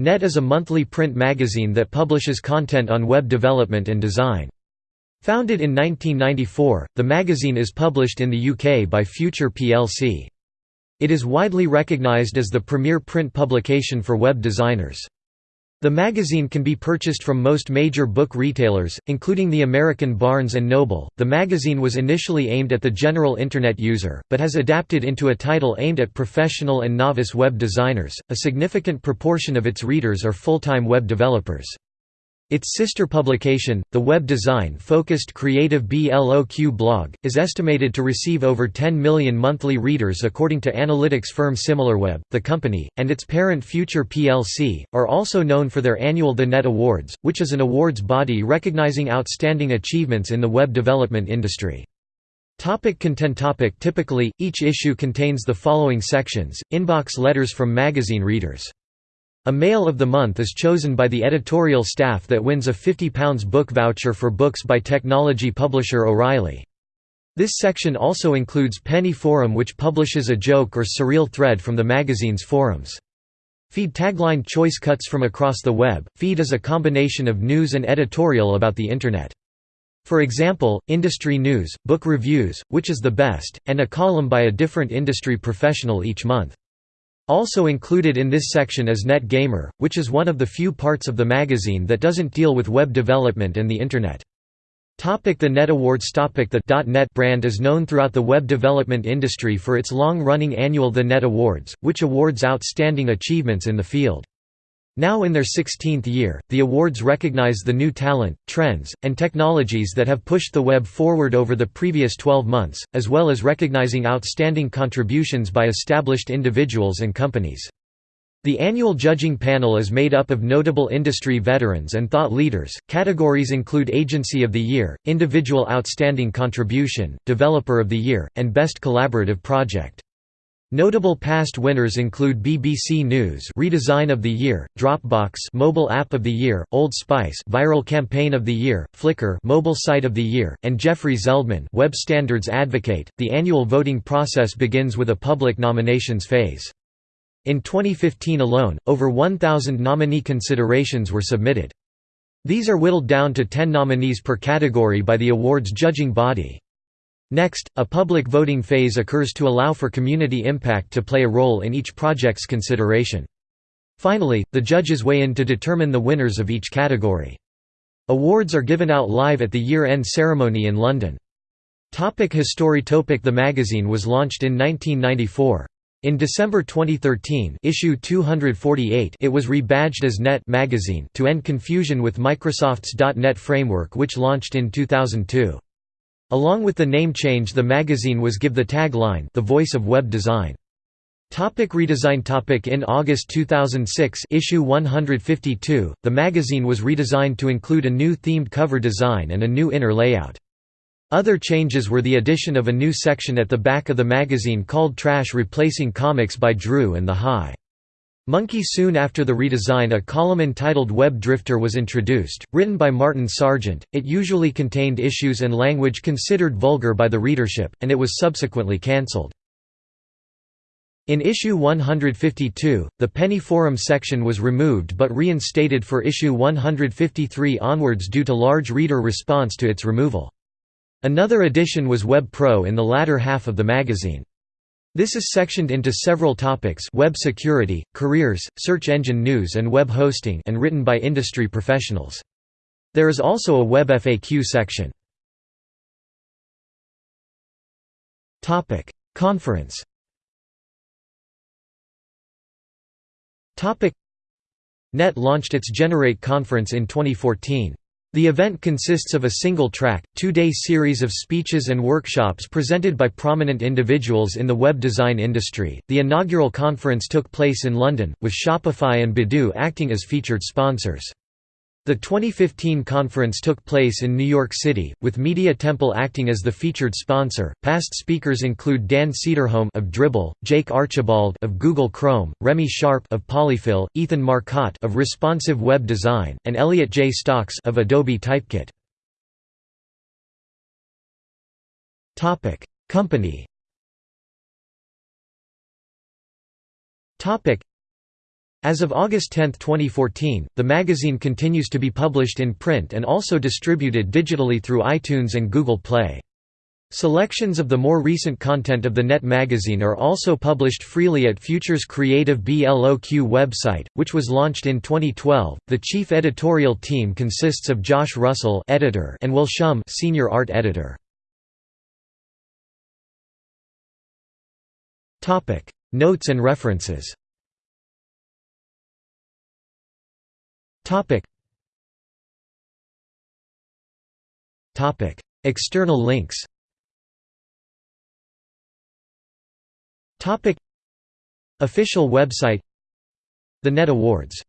Net is a monthly print magazine that publishes content on web development and design. Founded in 1994, the magazine is published in the UK by Future plc. It is widely recognised as the premier print publication for web designers. The magazine can be purchased from most major book retailers, including the American Barnes & Noble. The magazine was initially aimed at the general Internet user, but has adapted into a title aimed at professional and novice web designers. A significant proportion of its readers are full-time web developers. Its sister publication, the web design-focused Creative BLOQ blog, is estimated to receive over 10 million monthly readers according to analytics firm SimilarWeb. The company, and its parent Future plc, are also known for their annual The Net Awards, which is an awards body recognizing outstanding achievements in the web development industry. Topic content topic Typically, each issue contains the following sections, inbox letters from magazine readers. A Mail of the Month is chosen by the editorial staff that wins a £50 book voucher for books by technology publisher O'Reilly. This section also includes Penny Forum which publishes a joke or surreal thread from the magazine's forums. Feed tagline choice cuts from across the web. Feed is a combination of news and editorial about the Internet. For example, industry news, book reviews, which is the best, and a column by a different industry professional each month. Also included in this section is Net Gamer, which is one of the few parts of the magazine that doesn't deal with web development and the Internet. Topic the Net Awards Topic The .NET brand is known throughout the web development industry for its long-running annual The Net Awards, which awards outstanding achievements in the field. Now in their 16th year, the awards recognize the new talent, trends, and technologies that have pushed the web forward over the previous 12 months, as well as recognizing outstanding contributions by established individuals and companies. The annual judging panel is made up of notable industry veterans and thought leaders. Categories include Agency of the Year, Individual Outstanding Contribution, Developer of the Year, and Best Collaborative Project. Notable past winners include BBC News Redesign of the Year, Dropbox Mobile App of the Year, Old Spice Viral Campaign of the Year, Flickr Mobile Site of the Year, and Jeffrey Zeldman Web Standards Advocate. The annual voting process begins with a public nominations phase. In 2015 alone, over 1,000 nominee considerations were submitted. These are whittled down to 10 nominees per category by the award's judging body. Next, a public voting phase occurs to allow for community impact to play a role in each project's consideration. Finally, the judges weigh in to determine the winners of each category. Awards are given out live at the year-end ceremony in London. Topic History Topic The magazine was launched in 1994. In December 2013 issue 248 it was rebadged as Net magazine to end confusion with Microsoft's .NET framework which launched in 2002. Along with the name change the magazine was give the tagline The Voice of Web Design. Topic redesign topic In August 2006 issue 152, the magazine was redesigned to include a new themed cover design and a new inner layout. Other changes were the addition of a new section at the back of the magazine called Trash replacing Comics by Drew and the High. Monkey Soon after the redesign a column entitled Web Drifter was introduced, written by Martin Sargent, it usually contained issues and language considered vulgar by the readership, and it was subsequently cancelled. In issue 152, the Penny Forum section was removed but reinstated for issue 153 onwards due to large reader response to its removal. Another addition was Web Pro in the latter half of the magazine. This is sectioned into several topics web security, careers, search engine news and web hosting and written by industry professionals. There is also a web FAQ section. Conference Net launched its Generate conference in 2014. The event consists of a single-track, two-day series of speeches and workshops presented by prominent individuals in the web design industry. The inaugural conference took place in London, with Shopify and Badoo acting as featured sponsors. The 2015 conference took place in New York City, with Media Temple acting as the featured sponsor. Past speakers include Dan Cederholm of Dribbble, Jake Archibald of Google Chrome, Remy Sharp of Polyfill, Ethan Marcotte of Responsive Web Design, and Elliot Jay Stocks of Adobe Typekit. Topic: Company. Topic: As of August 10, 2014, the magazine continues to be published in print and also distributed digitally through iTunes and Google Play. Selections of the more recent content of the NET magazine are also published freely at Future's Creative BLOQ website, which was launched in 2012. The chief editorial team consists of Josh Russell, editor, and Will Shum, senior art editor. Topic: Notes and references. Topic. Topic. External links. Topic. Official website. The Net Awards